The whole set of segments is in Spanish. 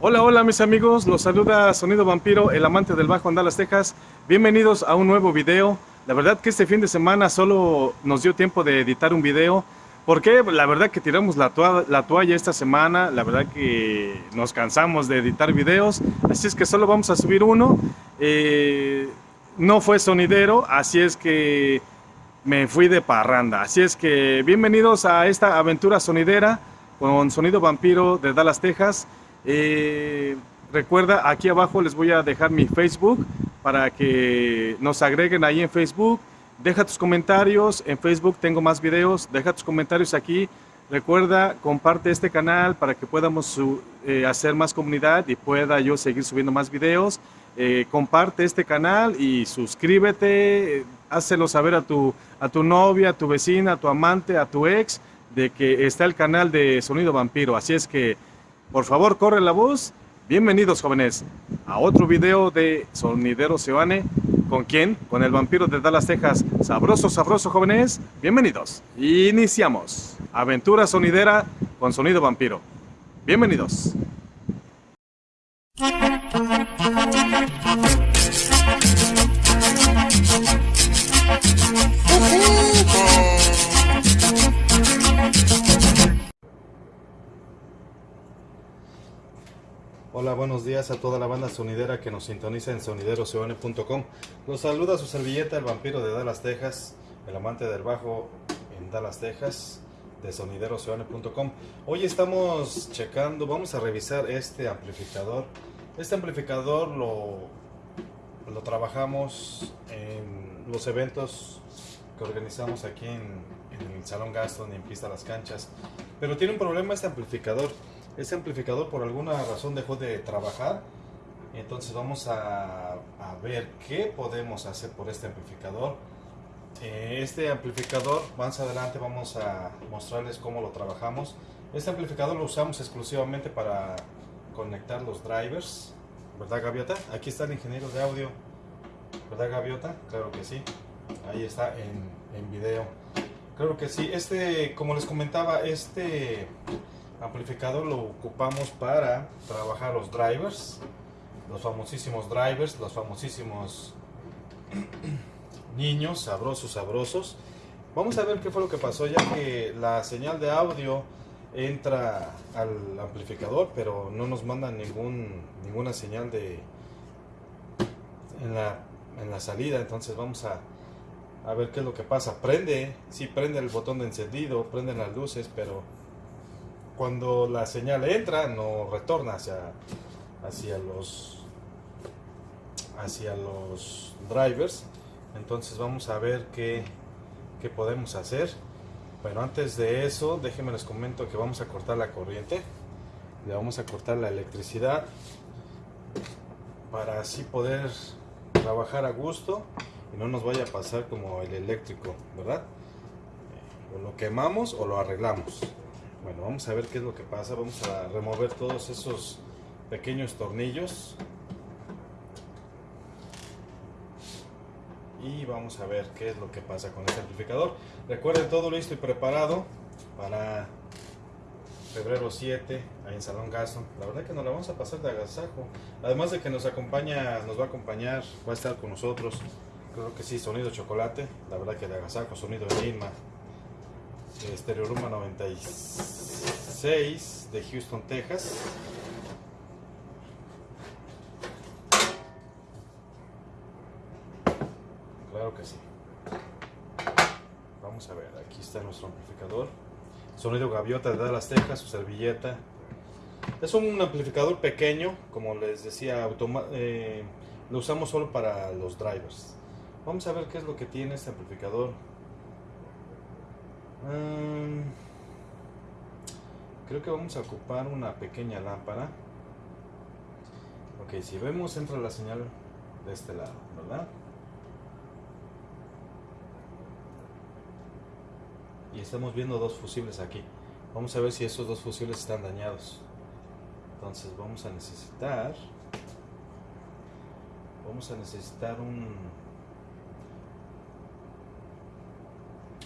Hola, hola mis amigos, los saluda Sonido Vampiro, el amante del bajo en Dallas, Texas. Bienvenidos a un nuevo video. La verdad que este fin de semana solo nos dio tiempo de editar un video. Porque la verdad que tiramos la, la toalla esta semana, la verdad que nos cansamos de editar videos. Así es que solo vamos a subir uno. Eh, no fue sonidero, así es que me fui de parranda. Así es que bienvenidos a esta aventura sonidera con Sonido Vampiro de Dallas, Texas. Eh, recuerda, aquí abajo les voy a dejar mi Facebook para que nos agreguen ahí en Facebook. Deja tus comentarios, en Facebook tengo más videos, deja tus comentarios aquí. Recuerda, comparte este canal para que podamos eh, hacer más comunidad y pueda yo seguir subiendo más videos. Eh, comparte este canal y suscríbete, hácelo saber a tu, a tu novia, a tu vecina, a tu amante, a tu ex, de que está el canal de Sonido Vampiro. Así es que, por favor, corre la voz. Bienvenidos, jóvenes, a otro video de Sonidero Seoane. ¿Con quién? Con el vampiro de Dallas, Texas. Sabroso, sabroso, jóvenes. Bienvenidos. Iniciamos. Aventura sonidera con Sonido Vampiro. Bienvenidos. Buenos días a toda la banda sonidera que nos sintoniza en sonideroseone.com. Los saluda su servilleta, el vampiro de Dallas, Texas, el amante del bajo en Dallas, Texas, de sonideroseone.com. Hoy estamos checando, vamos a revisar este amplificador. Este amplificador lo, lo trabajamos en los eventos que organizamos aquí en, en el Salón Gaston y en Pista Las Canchas. Pero tiene un problema este amplificador este amplificador por alguna razón dejó de trabajar. Entonces vamos a, ver qué podemos hacer por este amplificador. Eh, este amplificador, más adelante vamos a mostrarles cómo lo trabajamos. Este amplificador lo usamos exclusivamente para conectar los drivers. ¿Verdad Gaviota? Aquí está el ingeniero de audio. ¿Verdad Gaviota? Claro que sí. Ahí está en, en video. Claro que sí. Este, como les comentaba, este amplificador lo ocupamos para trabajar los drivers, los famosísimos drivers, los famosísimos niños sabrosos, sabrosos. Vamos a ver qué fue lo que pasó, ya que la señal de audio entra al amplificador, pero no nos manda ningún, ninguna señal de en la, en la salida. Entonces vamos a, a ver qué es lo que pasa. Prende, sí prende el botón de encendido, prenden las luces, pero cuando la señal entra no retorna hacia, hacia los hacia los drivers. Entonces vamos a ver qué, qué podemos hacer. Bueno antes de eso déjenme les comento que vamos a cortar la corriente. Le vamos a cortar la electricidad para así poder trabajar a gusto y no nos vaya a pasar como el eléctrico verdad o lo quemamos o lo arreglamos bueno, vamos a ver qué es lo que pasa. Vamos a remover todos esos pequeños tornillos. Y vamos a ver qué es lo que pasa con este amplificador. Recuerden todo listo y preparado para febrero 7 ahí en Salón Gaston. La verdad que nos la vamos a pasar de agasajo. Además de que nos acompaña, nos va a acompañar, va a estar con nosotros. Creo que sí, sonido chocolate. La verdad que de agasajo, sonido de Inma. Estereoruma 96 de Houston, Texas. Claro que sí. Vamos a ver, aquí está nuestro amplificador. Sonido gaviota de Dallas, Texas, su servilleta. Es un amplificador pequeño, como les decía, eh, lo usamos solo para los drivers. Vamos a ver qué es lo que tiene este amplificador. Mm, creo que vamos a ocupar una pequeña lámpara. Ok, si vemos entra la señal de este lado, ¿verdad? Y estamos viendo dos fusibles aquí. Vamos a ver si esos dos fusibles están dañados. Entonces vamos a necesitar... Vamos a necesitar un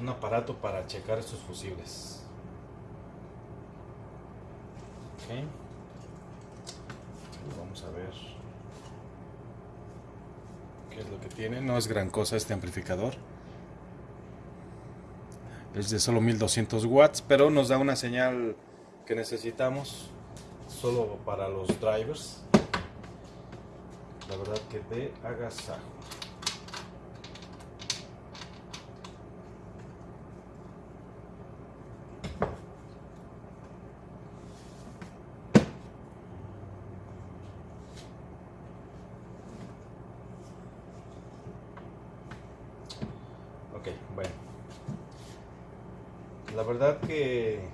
un aparato para checar estos fusibles. Vamos a ver qué es lo que tiene. No es gran cosa este amplificador. Es de solo 1200 watts, pero nos da una señal que necesitamos solo para los drivers. La verdad que de agasajo. Ok, bueno. La verdad que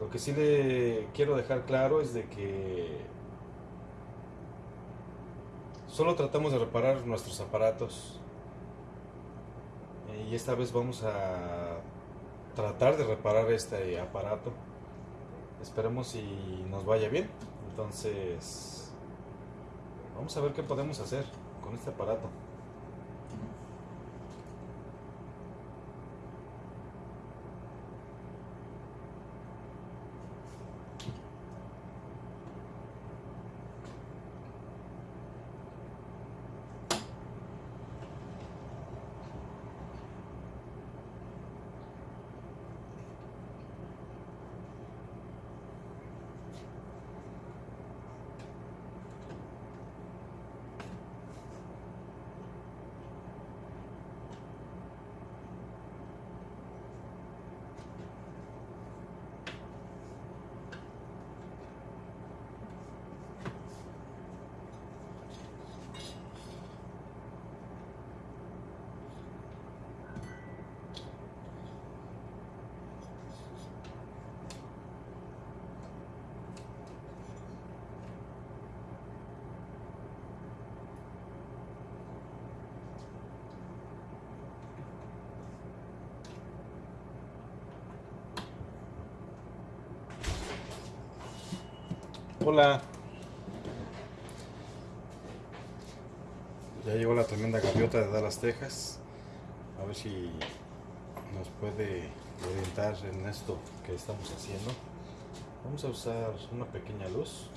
lo que sí le quiero dejar claro es de que solo tratamos de reparar nuestros aparatos y esta vez vamos a tratar de reparar este aparato. Esperemos si nos vaya bien. Entonces, vamos a ver qué podemos hacer con este aparato. Hola. Ya llegó la tremenda gaviota de Dallas, Texas. A ver si nos puede orientar en esto que estamos haciendo. Vamos a usar una pequeña luz.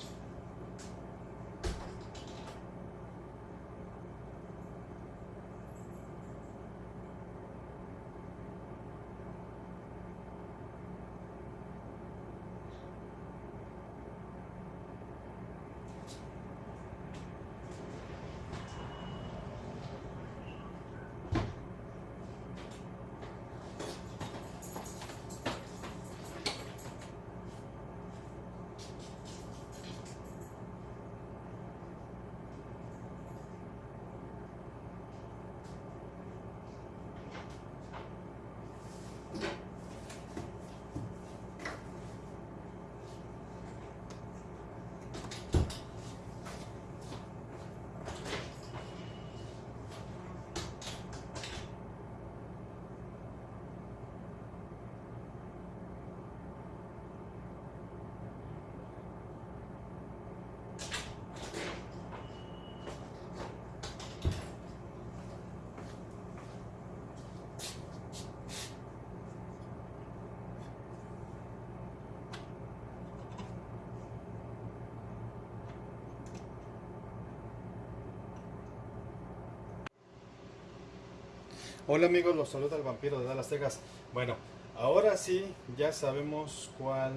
Hola amigos, los saluda el vampiro de Dallas, Texas. Bueno, ahora sí ya sabemos cuál...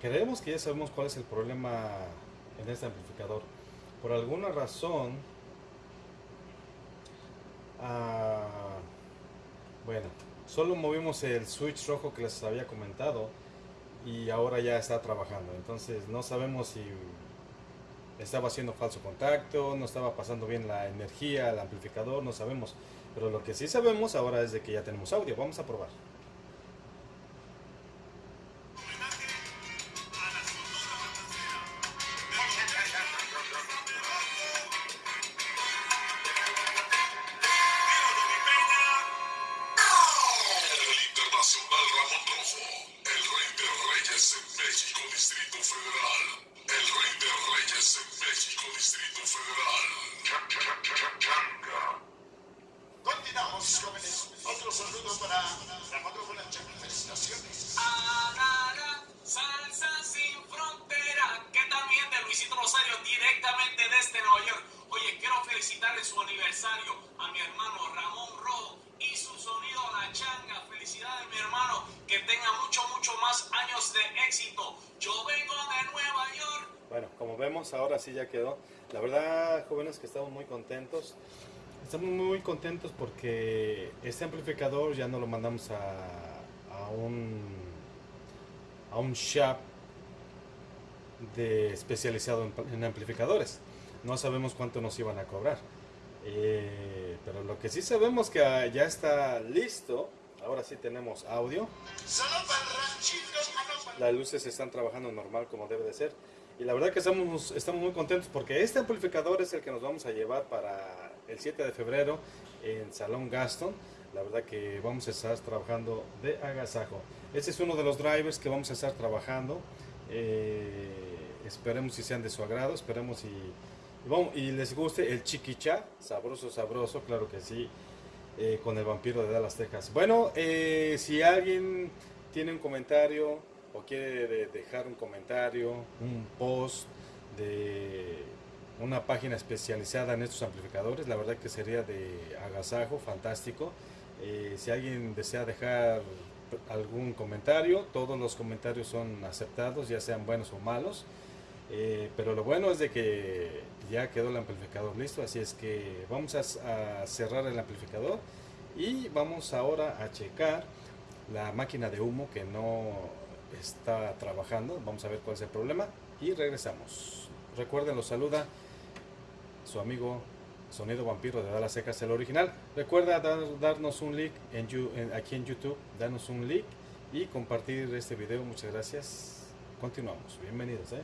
Creemos que ya sabemos cuál es el problema en este amplificador. Por alguna razón... Ah, bueno, solo movimos el switch rojo que les había comentado y ahora ya está trabajando. Entonces no sabemos si estaba haciendo falso contacto, no estaba pasando bien la energía, el amplificador, no sabemos. Pero lo que sí sabemos ahora es de que ya tenemos audio. Vamos a probar. Ramón Rojo, el rey de reyes en México, Distrito Federal el rey de reyes en México, Distrito Federal. Changa. Continuamos, jóvenes. Otro saludo para la matrícula Felicitaciones. Arara, salsa sin frontera, que también de Luisito Rosario, directamente desde Nueva York. Oye, quiero su aniversario a mi hermano Ramón Rojo y su sonido La Changa. Felicidades, mi hermano. Que tenga mucho, mucho más años de éxito. Yo vengo de Nueva York. Bueno, como vemos, ahora sí ya quedó. La verdad, jóvenes, que estamos muy contentos. Estamos muy contentos porque este amplificador ya no lo mandamos a, a un a un shop de especializado en, en amplificadores. No sabemos cuánto nos iban a cobrar. Eh, pero lo que sí sabemos que ah, ya está listo. Ahora sí tenemos audio. Las luces están trabajando normal como debe de ser. Y la verdad que estamos, estamos muy contentos porque este amplificador es el que nos vamos a llevar para el 7 de febrero en Salón Gaston. La verdad que vamos a estar trabajando de agasajo. Este es uno de los drivers que vamos a estar trabajando. Eh, esperemos si sean de su agrado, esperemos y, vamos, y les guste el chiquicha, sabroso, sabroso, claro que sí, eh, con el vampiro de Dallas, Texas. Bueno, eh, si alguien tiene un comentario o quiere de- dejar un comentario, un post de una página especializada en estos amplificadores, la verdad que sería de agasajo, fantástico. Eh, si alguien desea dejar algún comentario, todos los comentarios son aceptados, ya sean buenos o malos. Pero lo bueno es de que ya quedó el amplificador listo, así es que vamos a, cerrar el amplificador y vamos ahora a checar la máquina de humo que no está trabajando. Vamos a ver cuál es el problema y regresamos. Recuerden, los saluda su amigo Sonido Vampiro de Dallas Secas, el original. Recuerda dar- darnos un like en- aquí en YouTube, darnos un like y compartir este video. Muchas gracias. Continuamos. Bienvenidos. ¿eh?